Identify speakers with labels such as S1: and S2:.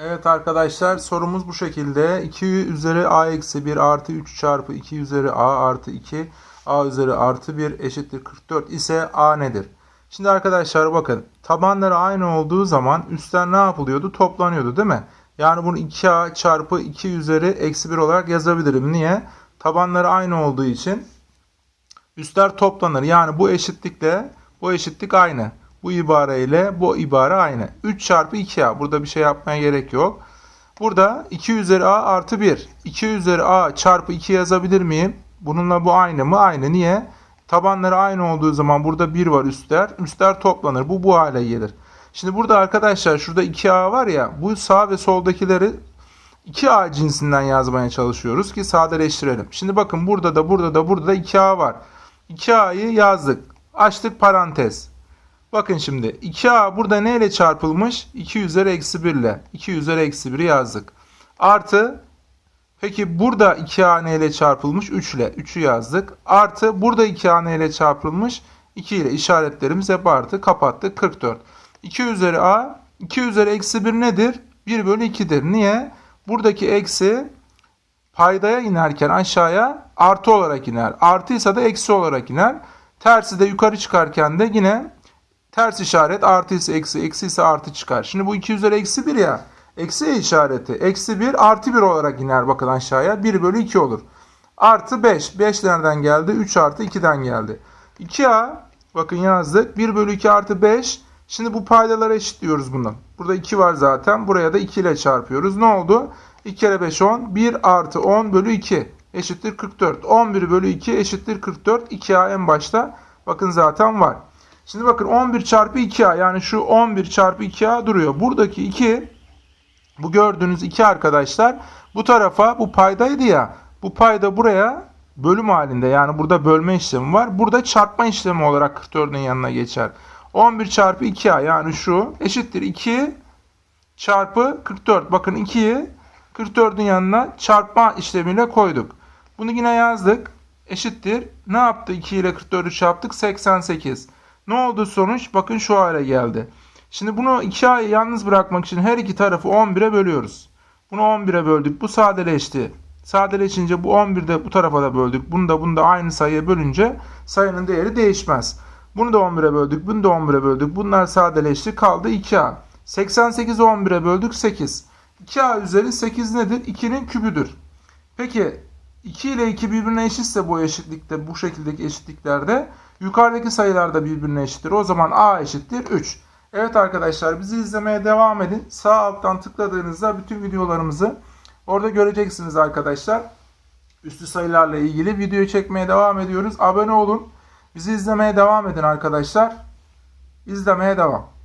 S1: Evet arkadaşlar sorumuz bu şekilde. 2 üzeri a eksi 1 artı 3 çarpı 2 üzeri a artı 2 a üzeri artı 1 eşittir 44 ise a nedir? Şimdi arkadaşlar bakın tabanları aynı olduğu zaman üstler ne yapılıyordu? Toplanıyordu değil mi? Yani bunu 2a çarpı 2 üzeri eksi 1 olarak yazabilirim. Niye? Tabanları aynı olduğu için üstler toplanır. Yani bu eşitlikle bu eşitlik aynı. Bu ibare ile bu ibare aynı. 3 çarpı 2a. Burada bir şey yapmaya gerek yok. Burada 2 üzeri a artı 1. 2 üzeri a çarpı 2 yazabilir miyim? Bununla bu aynı mı? Aynı. Niye? Tabanları aynı olduğu zaman burada 1 var üstler. Üstler toplanır. Bu bu hale gelir. Şimdi burada arkadaşlar şurada 2a var ya bu sağ ve soldakileri 2a cinsinden yazmaya çalışıyoruz ki sadeleştirelim. Şimdi bakın burada da burada da burada da 2a var. 2a'yı yazdık. Açtık parantez. Bakın şimdi 2a burada ne ile çarpılmış? 2 üzeri eksi 1 ile. 2 üzeri eksi 1'i yazdık. Artı peki burada 2a ne ile çarpılmış? 3 ile. 3'ü yazdık. Artı burada 2a ne ile çarpılmış? 2 ile işaretlerimiz hep artı. Kapattık. 44. 2 üzeri a 2 üzeri eksi 1 nedir? 1 bölü 2'dir. Niye? Buradaki eksi paydaya inerken aşağıya artı olarak iner. Artıysa da eksi olarak iner. Tersi de yukarı çıkarken de yine ters işaret artı ise eksi, eksi ise artı çıkar. Şimdi bu 2 üzeri eksi 1 ya. Eksi işareti. Eksi 1 artı 1 olarak iner bakın aşağıya. 1 bölü 2 olur. Artı 5. 5 nereden geldi? 3 artı 2'den geldi. 2a bakın yazdık. 1 bölü 2 artı 5. Şimdi bu paydalara eşitliyoruz bunu. Burada 2 var zaten. Buraya da 2 ile çarpıyoruz. Ne oldu? 2 kere 5 10. 1 artı 10 bölü 2 eşittir 44. 11 bölü 2 eşittir 44. 2a en başta bakın zaten var. Şimdi bakın 11 çarpı 2a yani şu 11 çarpı 2a duruyor. Buradaki 2 bu gördüğünüz 2 arkadaşlar bu tarafa bu paydaydı ya. Bu payda buraya bölüm halinde yani burada bölme işlemi var. Burada çarpma işlemi olarak 44'ün yanına geçer. 11 çarpı 2a yani şu eşittir 2 çarpı 44. Bakın 2'yi 44'ün yanına çarpma işlemiyle koyduk. Bunu yine yazdık. Eşittir. Ne yaptı? 2 ile 44'ü çarptık. 88. Ne oldu sonuç? Bakın şu hale geldi. Şimdi bunu 2a'yı yalnız bırakmak için her iki tarafı 11'e bölüyoruz. Bunu 11'e böldük. Bu sadeleşti. Sadeleşince bu 11'de bu tarafa da böldük. Bunu da bunu da aynı sayıya bölünce sayının değeri değişmez. Bunu da 11'e böldük. Bunu da 11'e böldük. Bunlar sadeleşti. Kaldı 2a. 88'i 11'e böldük 8. 2a üzeri 8 nedir? 2'nin kübüdür. Peki 2 ile 2 birbirine eşitse bu eşitlikte bu şekildeki eşitliklerde yukarıdaki sayılar da birbirine eşittir. O zaman a eşittir 3. Evet arkadaşlar bizi izlemeye devam edin. Sağ alttan tıkladığınızda bütün videolarımızı orada göreceksiniz arkadaşlar. Üstü sayılarla ilgili video çekmeye devam ediyoruz. Abone olun. Bizi izlemeye devam edin arkadaşlar. İzlemeye devam.